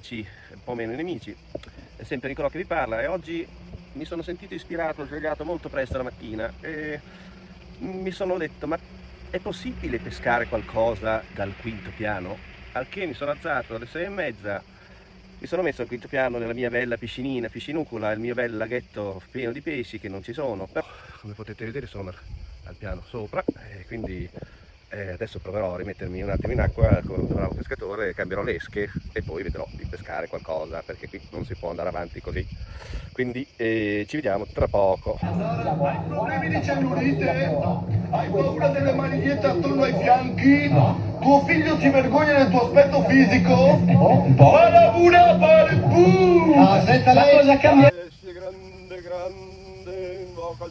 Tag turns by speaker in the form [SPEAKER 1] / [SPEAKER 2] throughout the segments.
[SPEAKER 1] amici, un po' meno nemici. È sempre Nicolò che vi parla e oggi mi sono sentito ispirato, svegliato molto presto la mattina e mi sono detto ma è possibile pescare qualcosa dal quinto piano? Al che mi sono alzato alle sei e mezza, mi sono messo al quinto piano nella mia bella piscinina, piscinucola, il mio bel laghetto pieno di pesci che non ci sono, però come potete vedere sono al piano sopra e quindi eh, adesso proverò a rimettermi un attimo in acqua con un bravo pescatore, cambierò l'esche e poi vedrò di pescare qualcosa perché qui non si può andare avanti così. Quindi eh, ci vediamo tra poco.
[SPEAKER 2] Hai problemi di cellulite? Hai paura delle manigliette attorno ai fianchi? Tuo figlio si vergogna del tuo aspetto fisico?
[SPEAKER 3] Un po'.
[SPEAKER 2] Palabura!
[SPEAKER 3] Ah, senta, la cosa cambia.
[SPEAKER 1] Grande, grande, invoca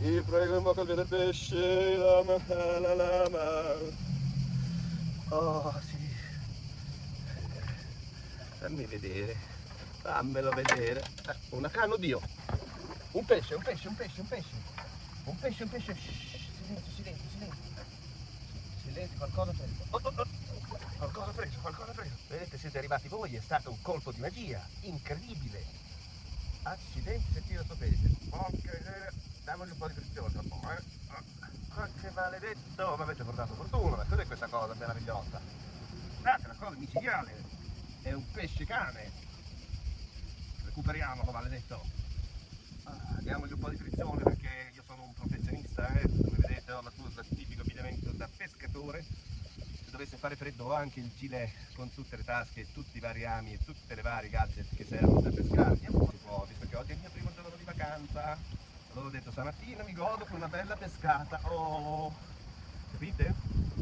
[SPEAKER 1] il prego, invoca il dio pesce, lama, la lama. Oh, sì. Fammi vedere, fammelo vedere. Eh, una canna, oddio. Un pesce, un pesce, un pesce, un pesce. Un pesce, un pesce. Shh, silenzio, silenzio, silenzio. Silenzio, qualcosa preso. Oh, oh, oh. Qualcosa preso, qualcosa preso. Vedete, siete arrivati voi, è stato un colpo di magia, incredibile. Accidenti se tira sto pesce. Porca miseria, damogli un po' di frizione tra un po', eh. Ah, che maledetto, mi avete portato fortuna, ma cos'è questa cosa meravigliosa? Guardate, una cosa micidiale, è un pesce cane. Recuperiamolo, maledetto. Ah, diamogli un po' di frizione perché io sono un professionista, eh. come vedete ho la tuta tipico abbigliamento da pescatore. Se dovesse fare freddo ho anche il gilet con tutte le tasche, e tutti i vari rami e tutte le varie gadget che servono per pescare. Andiamo un po', visto che oggi è il mio primo giorno di vacanza. Ho detto stamattina mi godo con una bella pescata. Oh, capite?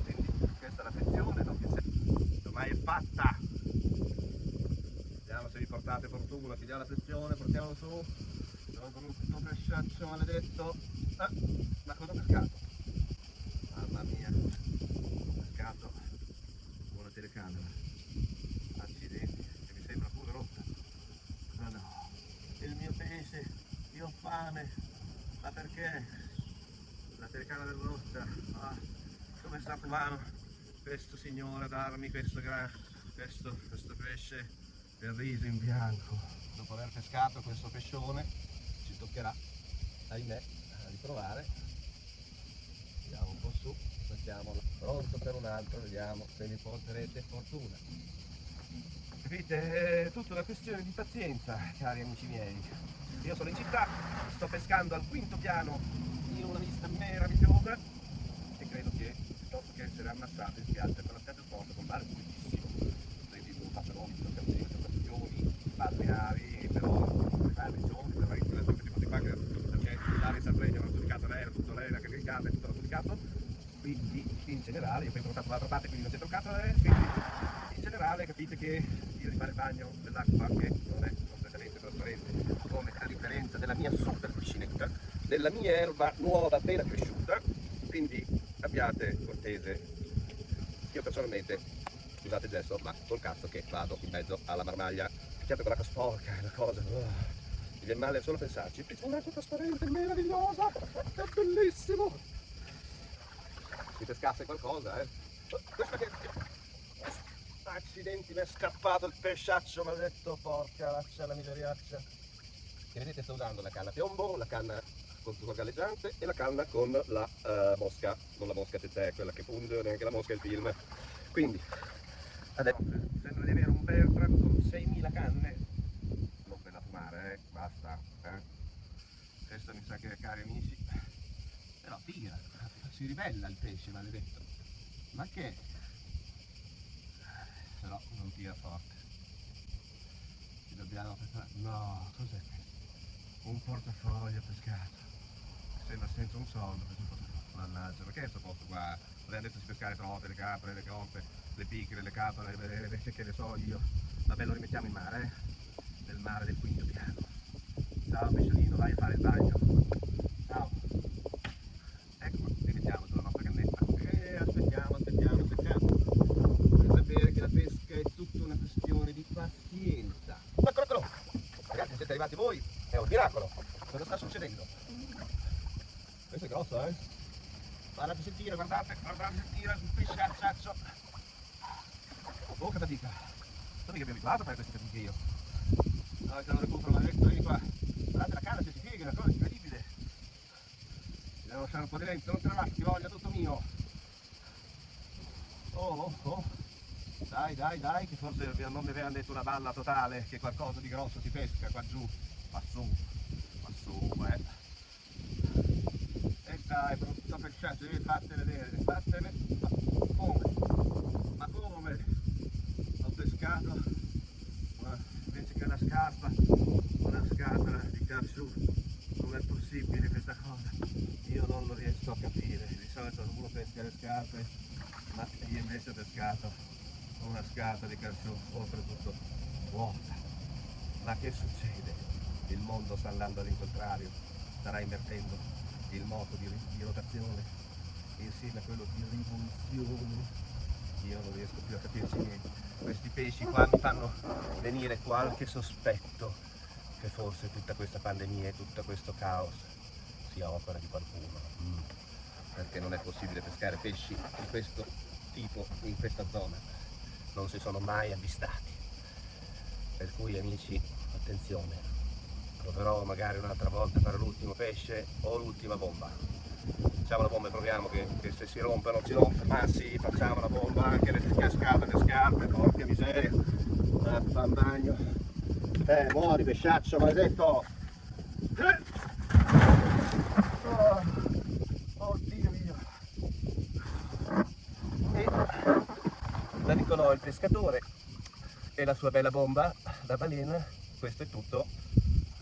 [SPEAKER 1] Quindi questa è la frizione, non che ormai è fatta. Vediamo se vi portate fortuna, pigliamo la frizione, portiamo su. Sono con tutto pesciaccio maledetto. Ah, ma cosa ho pescato? Mamma mia, ho pescato una telecamera. Accidenti, che mi sembra pure rotta. Ma no, il mio pesce, io ho fame. Ma perché? La telecamera è rotta. Ah, come sta umano questo signore a darmi questo, questo, questo pesce del riso in bianco? Dopo aver pescato questo pescione ci toccherà, ahimè, riprovare. Andiamo un po' su, mettiamolo pronto per un altro, vediamo se mi porterete fortuna. Capite? È tutta una questione di pazienza, cari amici miei. Io sono in città, sto pescando al quinto piano in una vista meravigliosa e credo che piuttosto che essere ammazzato in spiaggia con la spiaggia sporca con mare pulitissimo, prendi due papperoni, due canzoni, due stazioni, balneari, però balneari giorni, per la questi cose qua perché l'area in Sardegna hanno giudicato l'aereo, tutto l'aereo, che il gas l'ha giudicato, quindi in generale, io poi sono stato dall'altra parte quindi non c'è toccato l'aereo, quindi in generale capite che fare bagno nell'acqua che non è completamente trasparente, come a differenza della mia super piscinetta, della mia erba nuova appena cresciuta, quindi abbiate cortese. Io personalmente, scusate il gesto, ma col cazzo che vado in mezzo alla marmaglia, certo con l'acqua sporca, una cosa. uh, mi viene male solo pensarci. È un'acqua trasparente, meravigliosa, è bellissimo. Si pescasse qualcosa, eh. Questo che Accidenti, mi è scappato il pesciaccio maledetto, porca laccia la miseriaccia. E vedete sto usando la canna piombo, la canna con succo galleggiante e la canna con la eh, mosca, con la mosca se c'è quella che punge, neanche la mosca è il film. Quindi, adesso sembra di avere un Bertram con 6.000 canne, non per la fumare, eh, basta. Eh. Questo mi sa che, cari amici, però tira, si ribella il pesce maledetto. Ma che? Però non tira forte. Ci dobbiamo. No, cos'è questo? Un portafoglio pescato. Sembra senza un soldo questo portafoglio. Mannaggia, perché sto posto qua? Abbiamo detto di pescare trote, le capre, le coppe, le picche, le capre, le, che ne so io. Vabbè, lo rimettiamo in mare, eh? Nel mare del quinto piano. Ciao pesciolino, vai a fare il bagno. Ciao. Ecco, rimettiamo sulla nostra cannetta. E aspettiamo, aspettiamo, aspettiamo. Per sapere che la pesca è tutta una questione di pazienza. Eccolo, eccolo. Ragazzi, siete arrivati voi? È un miracolo. Cosa sta succedendo? Questo è grosso, eh? Guardate se tira, guardate, guardate se tira il pesciacciaccio. Oh, che fatica. Non mica mi abituato a fare queste fatiche io. No, se non recupero maledetto, vieni qua. Guardate la canna se si piega, è una cosa incredibile. Ti devo lasciare un po' di lento, non te la lascio, ti voglio, tutto mio. Oh, oh, oh. Dai, dai, dai, che forse non mi avevano detto una balla totale, che qualcosa di grosso si pesca qua giù. Ma su, ma su, eh. E dai, brutto pesciato, devi fartene vedere, fartene. Ma come? Ma come? Ho pescato invece che una scarpa, una scatola di carsù. Com'è possibile questa cosa? Io non lo riesco a capire. Di solito uno pesca le scarpe, ma io invece ho pescato una scatola di carsù, oltretutto vuota. Ma che succede? Il mondo sta andando all'incontrario, starà invertendo il moto di, di rotazione insieme a quello di rivoluzione. Io non riesco più a capirci niente. Questi pesci qua mi fanno venire qualche sospetto che forse tutta questa pandemia e tutto questo caos sia opera di qualcuno. Mm. Perché non è possibile pescare pesci di questo tipo in questa zona. Non si sono mai avvistati. Per cui amici, attenzione, proverò magari un'altra volta a fare l'ultimo pesce o l'ultima bomba. Facciamo la bomba e proviamo che, che se si rompe non si rompe, ma sì, facciamo la bomba anche le cascate, le scarpe, porca miseria. Ah, fa un bagno. Eh, muori pesciaccio maledetto! Eh. Oh, oddio mio! E dicono il pescatore e la sua bella bomba, la balena, questo è tutto.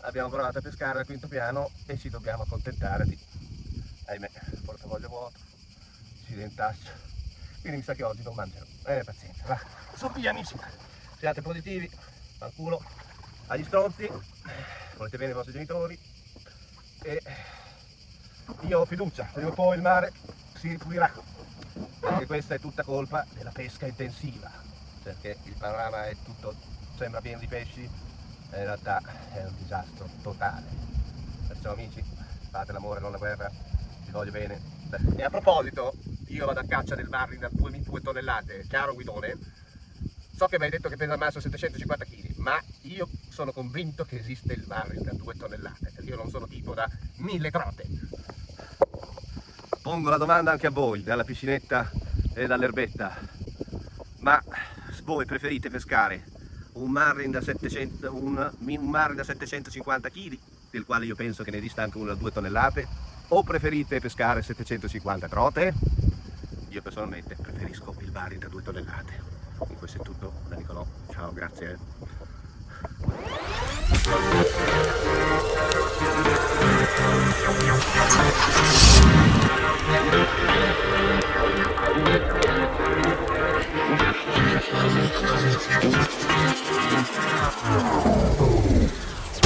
[SPEAKER 1] Abbiamo provato a pescare al quinto piano e ci dobbiamo accontentare di, ahimè, portavoglio vuoto, accidentaccio. Quindi mi sa che oggi non mangerò. Eh, pazienza, va. Su via amici, siate positivi, al culo, agli stronzi, volete bene i vostri genitori e io ho fiducia, prima o poi il mare si ripulirà. Anche questa è tutta colpa della pesca intensiva, perché il panorama è tutto, sembra pieno di pesci, e in realtà è un disastro totale. Perciò amici, fate l'amore, non la guerra, vi voglio bene. E a proposito, io vado a caccia del marlin da 2, 2 tonnellate, chiaro guidone, so che mi hai detto che pesa al massimo 750 kg, ma io sono convinto che esiste il marlin da 2 tonnellate, perché io non sono tipo da 1000 trote. Pongo la domanda anche a voi, dalla piscinetta e dall'erbetta. Ma voi preferite pescare un marlin da 700, un, un marlin da 750 kg, del quale io penso che ne esista anche uno da 2 tonnellate, o preferite pescare 750 trote? Io personalmente preferisco il marlin da 2 tonnellate. Con questo è tutto da Nicolò. Ciao, grazie.
[SPEAKER 4] Thank Oh.